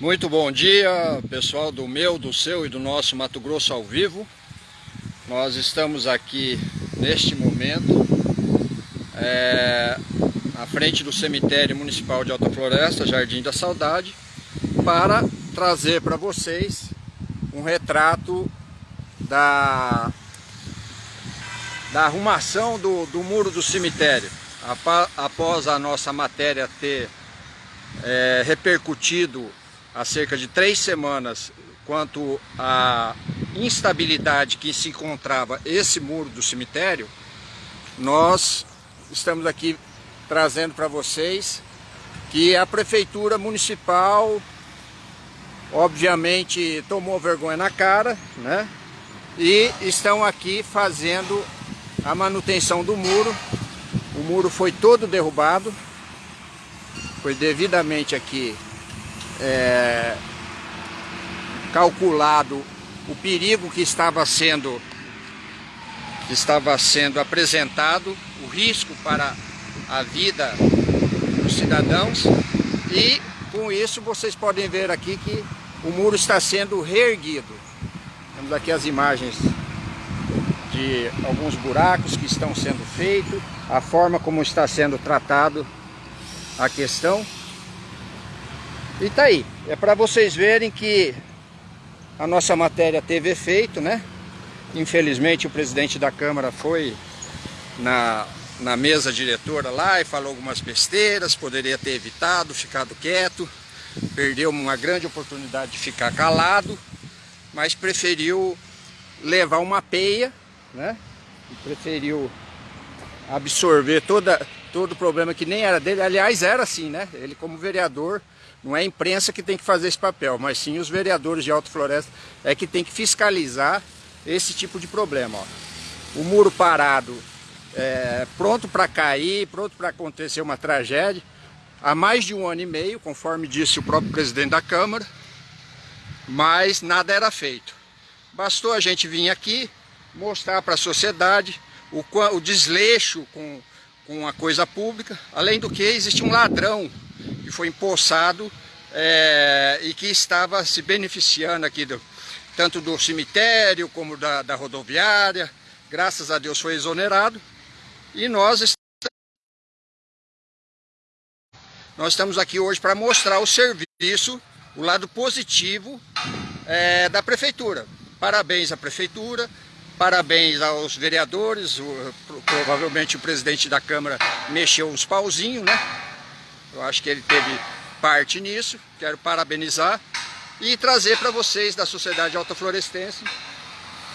Muito bom dia, pessoal do meu, do seu e do nosso Mato Grosso ao vivo. Nós estamos aqui neste momento é, à frente do cemitério municipal de Alta Floresta, Jardim da Saudade, para trazer para vocês um retrato da, da arrumação do, do muro do cemitério. Após a nossa matéria ter é, repercutido há cerca de três semanas quanto à instabilidade que se encontrava esse muro do cemitério, nós estamos aqui trazendo para vocês que a Prefeitura Municipal obviamente tomou vergonha na cara, né? E estão aqui fazendo a manutenção do muro. O muro foi todo derrubado, foi devidamente aqui é, calculado o perigo que estava sendo que estava sendo apresentado, o risco para a vida dos cidadãos e com isso vocês podem ver aqui que o muro está sendo reerguido. Temos aqui as imagens de alguns buracos que estão sendo feitos, a forma como está sendo tratado a questão. E tá aí, é para vocês verem que a nossa matéria teve efeito, né? Infelizmente o presidente da Câmara foi na, na mesa diretora lá e falou algumas besteiras, poderia ter evitado, ficado quieto, perdeu uma grande oportunidade de ficar calado, mas preferiu levar uma peia, né? Preferiu absorver toda, todo o problema que nem era dele, aliás era assim, né? Ele como vereador não é a imprensa que tem que fazer esse papel, mas sim os vereadores de Alto Floresta é que tem que fiscalizar esse tipo de problema. Ó. O muro parado, é, pronto para cair, pronto para acontecer uma tragédia, há mais de um ano e meio, conforme disse o próprio presidente da Câmara, mas nada era feito. Bastou a gente vir aqui, mostrar para a sociedade o, o desleixo com, com a coisa pública, além do que existe um ladrão que foi empossado é, e que estava se beneficiando aqui do, tanto do cemitério como da, da rodoviária. Graças a Deus foi exonerado. E nós nós estamos aqui hoje para mostrar o serviço, o lado positivo é, da prefeitura. Parabéns à prefeitura, parabéns aos vereadores, o, provavelmente o presidente da Câmara mexeu uns pauzinhos, né? Eu acho que ele teve parte nisso, quero parabenizar e trazer para vocês da Sociedade Alta Florestense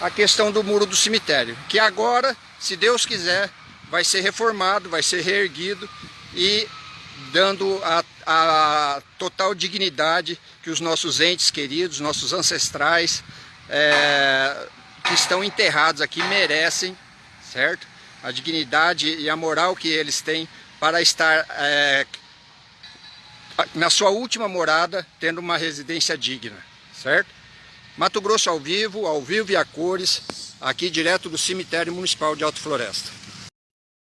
a questão do muro do cemitério, que agora, se Deus quiser, vai ser reformado, vai ser reerguido e dando a, a total dignidade que os nossos entes queridos, nossos ancestrais é, que estão enterrados aqui merecem, certo? A dignidade e a moral que eles têm para estar é, na sua última morada, tendo uma residência digna, certo? Mato Grosso ao vivo, ao vivo e a cores, aqui direto do cemitério municipal de Alto Floresta.